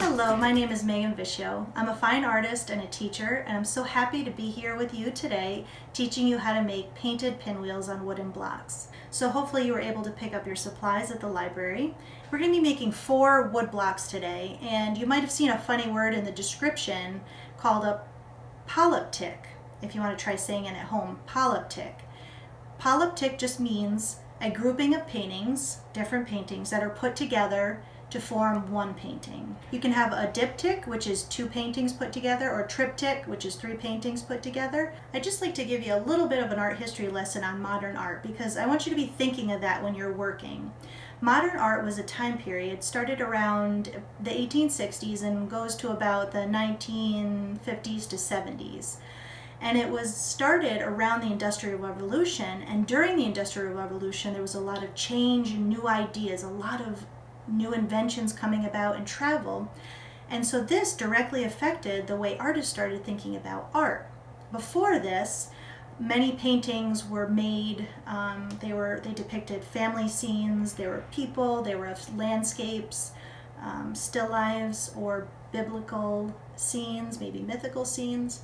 Hello, my name is Megan Viscio. I'm a fine artist and a teacher, and I'm so happy to be here with you today teaching you how to make painted pinwheels on wooden blocks. So hopefully you were able to pick up your supplies at the library. We're going to be making four wood blocks today, and you might have seen a funny word in the description called a polyptych, if you want to try saying it at home, polyptych. Polyptych just means a grouping of paintings, different paintings, that are put together to form one painting. You can have a diptych, which is two paintings put together, or triptych, which is three paintings put together. I'd just like to give you a little bit of an art history lesson on modern art because I want you to be thinking of that when you're working. Modern art was a time period started around the 1860s and goes to about the 1950s to 70s and it was started around the Industrial Revolution. And during the Industrial Revolution, there was a lot of change and new ideas, a lot of new inventions coming about and travel. And so this directly affected the way artists started thinking about art. Before this, many paintings were made, um, they were they depicted family scenes, there were people, there were landscapes, um, still lives, or biblical scenes, maybe mythical scenes.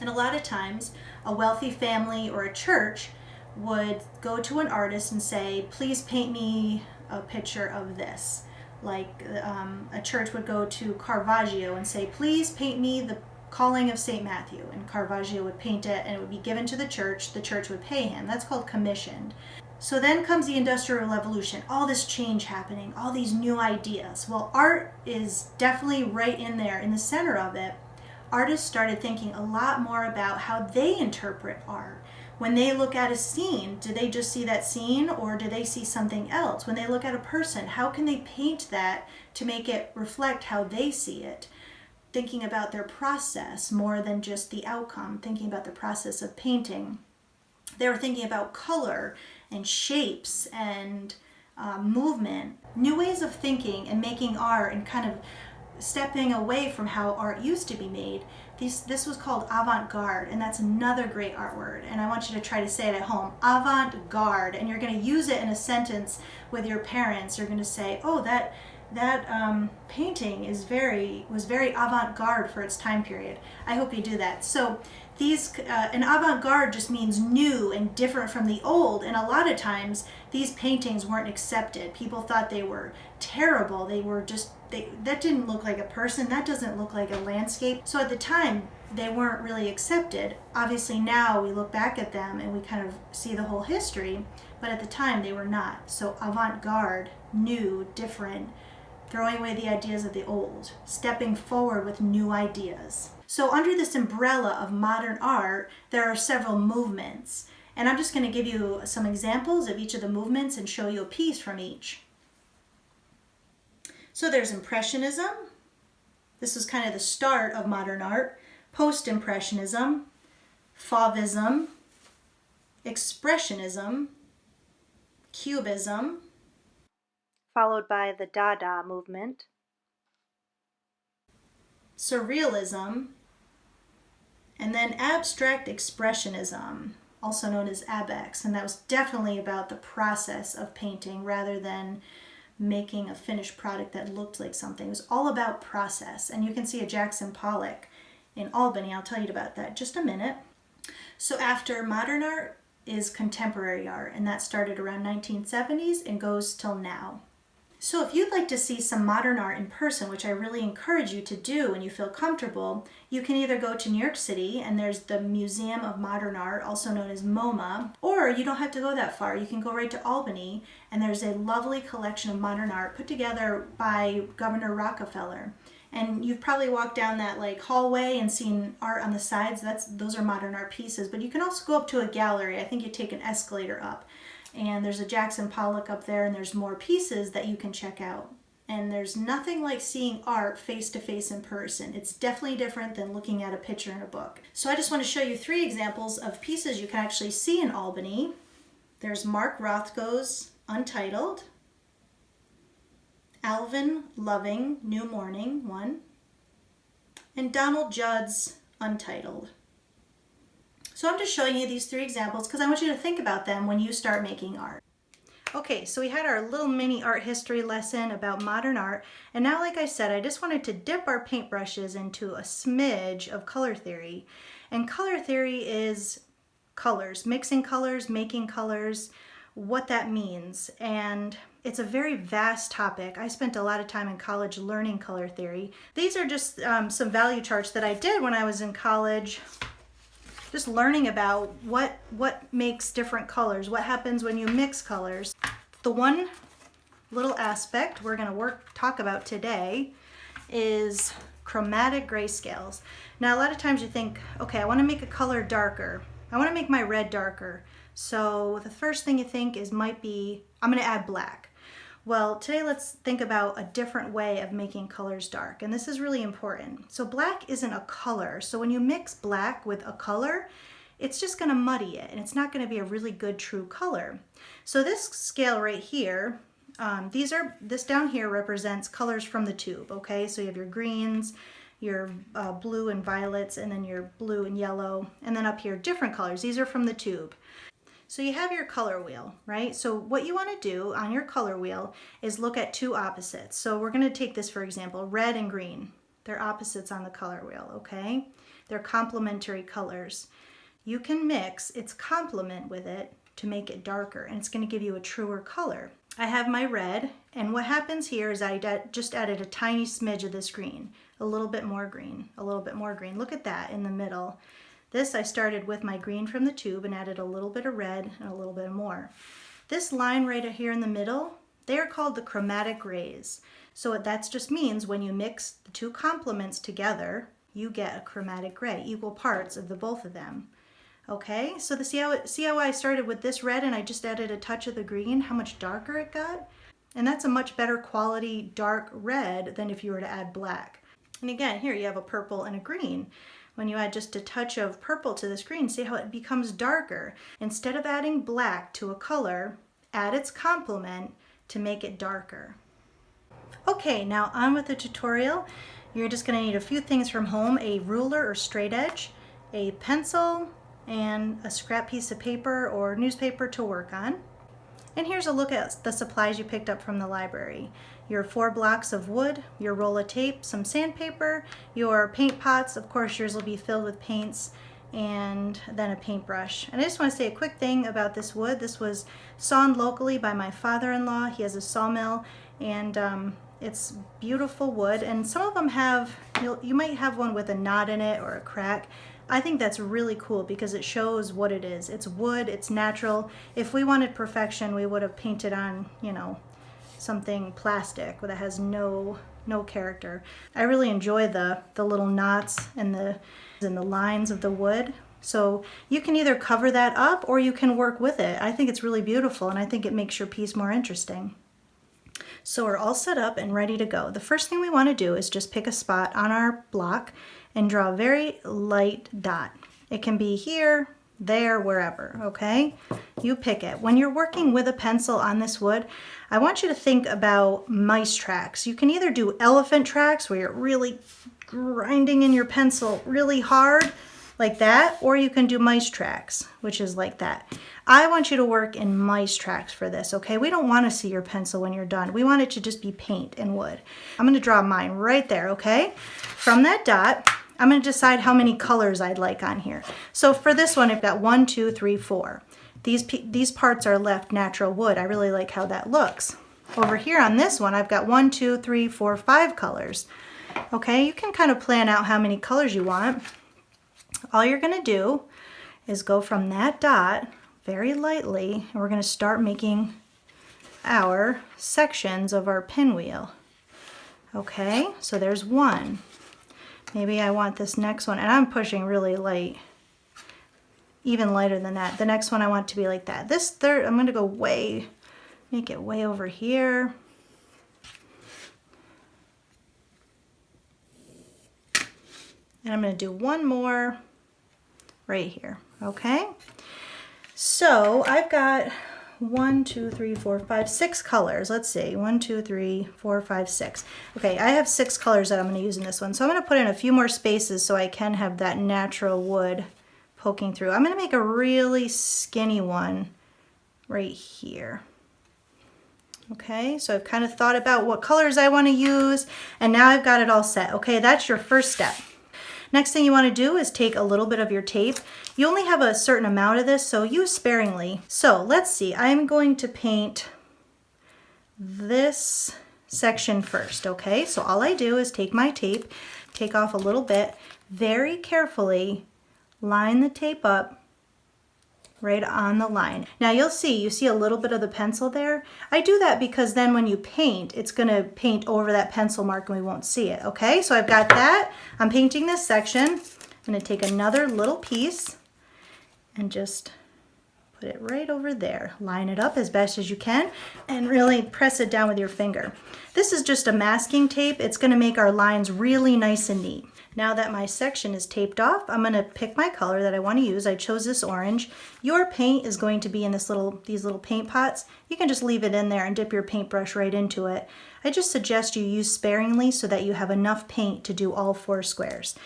And a lot of times, a wealthy family or a church would go to an artist and say, please paint me a picture of this. Like um, a church would go to Caravaggio and say, please paint me the calling of St. Matthew. And Caravaggio would paint it and it would be given to the church. The church would pay him. That's called commissioned. So then comes the Industrial Revolution, all this change happening, all these new ideas. Well, art is definitely right in there, in the center of it. Artists started thinking a lot more about how they interpret art when they look at a scene, do they just see that scene or do they see something else? When they look at a person, how can they paint that to make it reflect how they see it? Thinking about their process more than just the outcome, thinking about the process of painting. They were thinking about color and shapes and uh, movement, new ways of thinking and making art and kind of stepping away from how art used to be made. This, this was called avant-garde, and that's another great art word. And I want you to try to say it at home, avant-garde. And you're going to use it in a sentence with your parents. You're going to say, oh, that, that um, painting is very was very avant-garde for its time period. I hope you do that. So these uh, an avant-garde just means new and different from the old and a lot of times these paintings weren't accepted. People thought they were terrible. They were just they that didn't look like a person. That doesn't look like a landscape. So at the time they weren't really accepted. Obviously now we look back at them and we kind of see the whole history but at the time they were not. So avant-garde new different throwing away the ideas of the old stepping forward with new ideas so under this umbrella of modern art, there are several movements. And I'm just going to give you some examples of each of the movements and show you a piece from each. So there's Impressionism. This is kind of the start of modern art. Post-Impressionism, Fauvism, Expressionism, Cubism, followed by the Dada movement, Surrealism, and then abstract expressionism, also known as ABEX, and that was definitely about the process of painting rather than making a finished product that looked like something. It was all about process, and you can see a Jackson Pollock in Albany. I'll tell you about that just a minute. So after modern art is contemporary art, and that started around 1970s and goes till now. So if you'd like to see some modern art in person, which I really encourage you to do when you feel comfortable, you can either go to New York City and there's the Museum of Modern Art, also known as MoMA, or you don't have to go that far. You can go right to Albany and there's a lovely collection of modern art put together by Governor Rockefeller. And you've probably walked down that like hallway and seen art on the sides. That's Those are modern art pieces, but you can also go up to a gallery. I think you take an escalator up and there's a Jackson Pollock up there and there's more pieces that you can check out. And there's nothing like seeing art face to face in person. It's definitely different than looking at a picture in a book. So I just want to show you three examples of pieces you can actually see in Albany. There's Mark Rothko's Untitled, Alvin Loving, New Morning, one, and Donald Judd's Untitled. So I'm just showing you these three examples because I want you to think about them when you start making art. Okay, so we had our little mini art history lesson about modern art, and now like I said, I just wanted to dip our paintbrushes into a smidge of color theory. And color theory is colors, mixing colors, making colors, what that means. And it's a very vast topic. I spent a lot of time in college learning color theory. These are just um, some value charts that I did when I was in college just learning about what what makes different colors, what happens when you mix colors. The one little aspect we're going to work talk about today is chromatic grayscales. Now a lot of times you think, okay, I want to make a color darker. I want to make my red darker. So the first thing you think is might be, I'm going to add black. Well, today let's think about a different way of making colors dark, and this is really important. So black isn't a color, so when you mix black with a color, it's just gonna muddy it, and it's not gonna be a really good true color. So this scale right here, um, these are, this down here represents colors from the tube, okay? So you have your greens, your uh, blue and violets, and then your blue and yellow, and then up here, different colors. These are from the tube. So you have your color wheel, right? So what you want to do on your color wheel is look at two opposites. So we're going to take this for example, red and green. They're opposites on the color wheel, okay? They're complementary colors. You can mix its complement with it to make it darker and it's going to give you a truer color. I have my red and what happens here is I just added a tiny smidge of this green, a little bit more green, a little bit more green. Look at that in the middle. This I started with my green from the tube and added a little bit of red and a little bit more. This line right here in the middle, they are called the chromatic grays. So that just means when you mix the two complements together, you get a chromatic gray, equal parts of the both of them. Okay, so the, how it, see how I started with this red and I just added a touch of the green, how much darker it got? And that's a much better quality dark red than if you were to add black. And again, here you have a purple and a green. When you add just a touch of purple to this green, see how it becomes darker. Instead of adding black to a color, add its complement to make it darker. Okay, now on with the tutorial. You're just gonna need a few things from home, a ruler or straight edge, a pencil, and a scrap piece of paper or newspaper to work on. And here's a look at the supplies you picked up from the library. Your four blocks of wood, your roll of tape, some sandpaper, your paint pots, of course yours will be filled with paints, and then a paintbrush. And I just want to say a quick thing about this wood. This was sawn locally by my father-in-law. He has a sawmill and um, it's beautiful wood and some of them have, you might have one with a knot in it or a crack. I think that's really cool because it shows what it is. It's wood, it's natural. If we wanted perfection, we would have painted on, you know, something plastic that has no no character. I really enjoy the the little knots and the and the lines of the wood. So you can either cover that up or you can work with it. I think it's really beautiful and I think it makes your piece more interesting. So we're all set up and ready to go. The first thing we want to do is just pick a spot on our block and draw a very light dot. It can be here, there, wherever, okay? You pick it. When you're working with a pencil on this wood, I want you to think about mice tracks. You can either do elephant tracks where you're really grinding in your pencil really hard, like that, or you can do mice tracks, which is like that. I want you to work in mice tracks for this, okay? We don't want to see your pencil when you're done. We want it to just be paint and wood. I'm going to draw mine right there, okay? From that dot, I'm going to decide how many colors I'd like on here. So for this one, I've got one, two, three, four. These, these parts are left natural wood. I really like how that looks. Over here on this one, I've got one, two, three, four, five colors. Okay, you can kind of plan out how many colors you want. All you're going to do is go from that dot very lightly, and we're going to start making our sections of our pinwheel. Okay, so there's one. Maybe I want this next one, and I'm pushing really light, even lighter than that. The next one I want to be like that. This third, I'm gonna go way, make it way over here. And I'm gonna do one more right here, okay? So I've got one, two, three, four, five, six colors. Let's see, one, two, three, four, five, six. Okay, I have six colors that I'm gonna use in this one. So I'm gonna put in a few more spaces so I can have that natural wood poking through. I'm gonna make a really skinny one right here. Okay, so I've kind of thought about what colors I wanna use and now I've got it all set. Okay, that's your first step. Next thing you want to do is take a little bit of your tape. You only have a certain amount of this, so use sparingly. So let's see, I'm going to paint this section first, okay? So all I do is take my tape, take off a little bit, very carefully line the tape up right on the line. Now you'll see, you see a little bit of the pencil there. I do that because then when you paint, it's gonna paint over that pencil mark and we won't see it, okay? So I've got that. I'm painting this section. I'm gonna take another little piece and just put it right over there. Line it up as best as you can and really press it down with your finger. This is just a masking tape. It's gonna make our lines really nice and neat. Now that my section is taped off, I'm gonna pick my color that I wanna use. I chose this orange. Your paint is going to be in this little, these little paint pots. You can just leave it in there and dip your paintbrush right into it. I just suggest you use sparingly so that you have enough paint to do all four squares.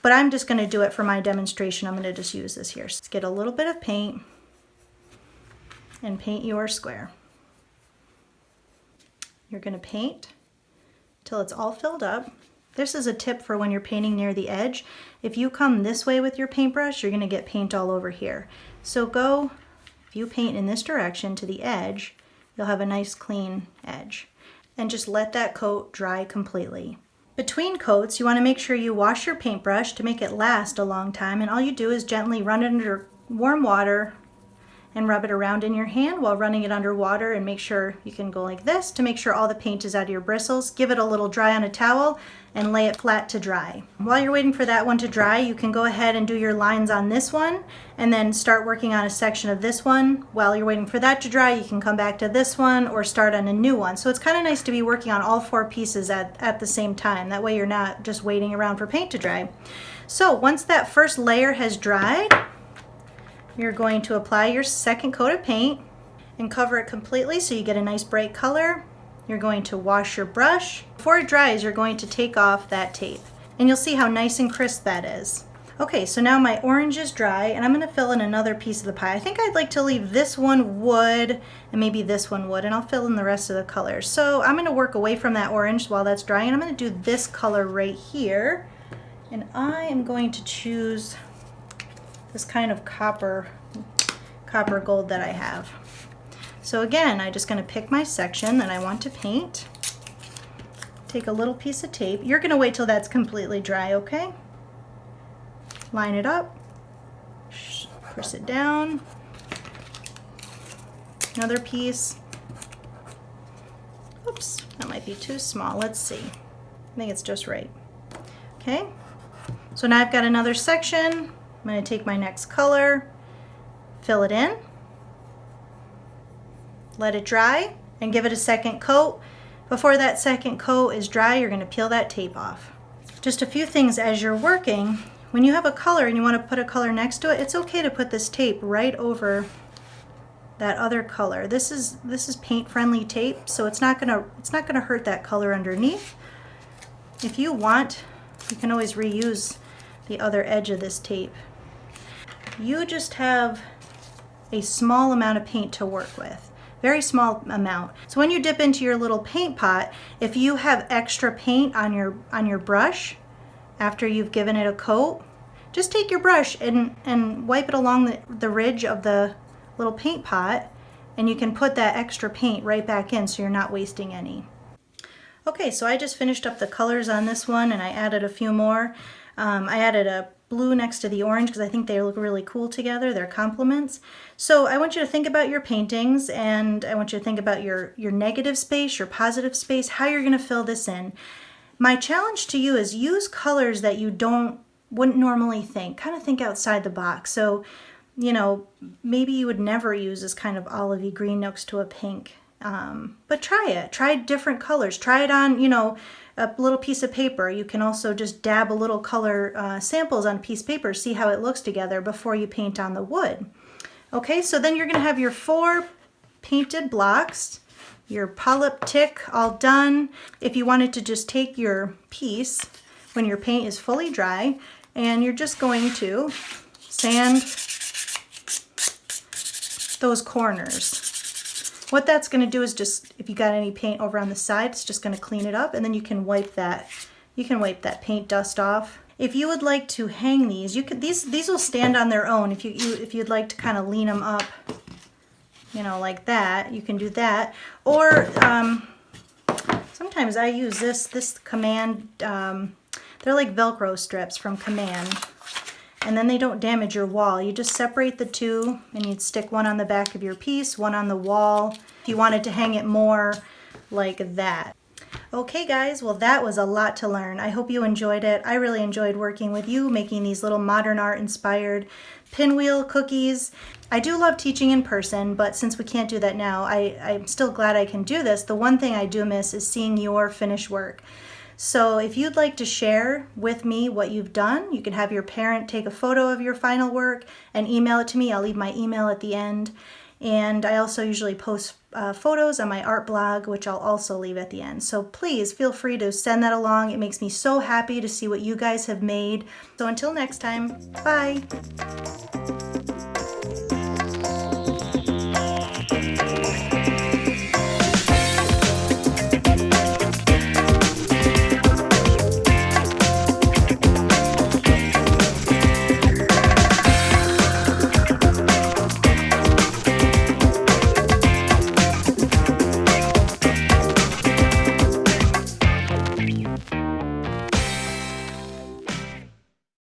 But I'm just gonna do it for my demonstration. I'm gonna just use this here. Let's get a little bit of paint and paint your square. You're gonna paint till it's all filled up. This is a tip for when you're painting near the edge. If you come this way with your paintbrush, you're gonna get paint all over here. So go, if you paint in this direction to the edge, you'll have a nice clean edge. And just let that coat dry completely. Between coats, you wanna make sure you wash your paintbrush to make it last a long time. And all you do is gently run it under warm water and rub it around in your hand while running it under water and make sure you can go like this to make sure all the paint is out of your bristles. Give it a little dry on a towel and lay it flat to dry. While you're waiting for that one to dry, you can go ahead and do your lines on this one and then start working on a section of this one. While you're waiting for that to dry, you can come back to this one or start on a new one. So it's kind of nice to be working on all four pieces at, at the same time. That way you're not just waiting around for paint to dry. So once that first layer has dried, you're going to apply your second coat of paint and cover it completely so you get a nice bright color. You're going to wash your brush. Before it dries, you're going to take off that tape. And you'll see how nice and crisp that is. Okay, so now my orange is dry and I'm gonna fill in another piece of the pie. I think I'd like to leave this one wood and maybe this one wood and I'll fill in the rest of the colors. So I'm gonna work away from that orange while that's drying and I'm gonna do this color right here. And I am going to choose this kind of copper, copper gold that I have. So again, I'm just gonna pick my section that I want to paint, take a little piece of tape. You're gonna wait till that's completely dry, okay? Line it up, press it down, another piece. Oops, that might be too small. Let's see. I think it's just right. Okay, so now I've got another section. I'm going to take my next color, fill it in, let it dry, and give it a second coat. Before that second coat is dry, you're going to peel that tape off. Just a few things as you're working. When you have a color and you want to put a color next to it, it's okay to put this tape right over that other color. This is this is paint friendly tape, so it's not gonna it's not gonna hurt that color underneath. If you want, you can always reuse the other edge of this tape you just have a small amount of paint to work with very small amount. So when you dip into your little paint pot, if you have extra paint on your on your brush after you've given it a coat, just take your brush and, and wipe it along the, the ridge of the little paint pot and you can put that extra paint right back in so you're not wasting any. Okay, so I just finished up the colors on this one and I added a few more. Um, I added a blue next to the orange because I think they look really cool together. They're complements. So I want you to think about your paintings and I want you to think about your, your negative space, your positive space, how you're going to fill this in. My challenge to you is use colors that you don't wouldn't normally think. Kind of think outside the box. So, you know, maybe you would never use this kind of olivey green next to a pink. Um, but try it. Try different colors. Try it on, you know, a little piece of paper. You can also just dab a little color uh, samples on a piece of paper, see how it looks together before you paint on the wood. Okay, so then you're gonna have your four painted blocks, your polyptych all done. If you wanted to just take your piece when your paint is fully dry and you're just going to sand those corners. What that's going to do is just, if you got any paint over on the side, it's just going to clean it up and then you can wipe that, you can wipe that paint dust off. If you would like to hang these, you could, these, these will stand on their own if you, you if you'd like to kind of lean them up, you know, like that, you can do that. Or um, sometimes I use this, this Command, um, they're like Velcro strips from Command and then they don't damage your wall. You just separate the two and you'd stick one on the back of your piece, one on the wall. If you wanted to hang it more like that. Okay guys, well that was a lot to learn. I hope you enjoyed it. I really enjoyed working with you, making these little modern art inspired pinwheel cookies. I do love teaching in person, but since we can't do that now, I, I'm still glad I can do this. The one thing I do miss is seeing your finished work. So if you'd like to share with me what you've done, you can have your parent take a photo of your final work and email it to me. I'll leave my email at the end. And I also usually post uh, photos on my art blog, which I'll also leave at the end. So please feel free to send that along. It makes me so happy to see what you guys have made. So until next time, bye.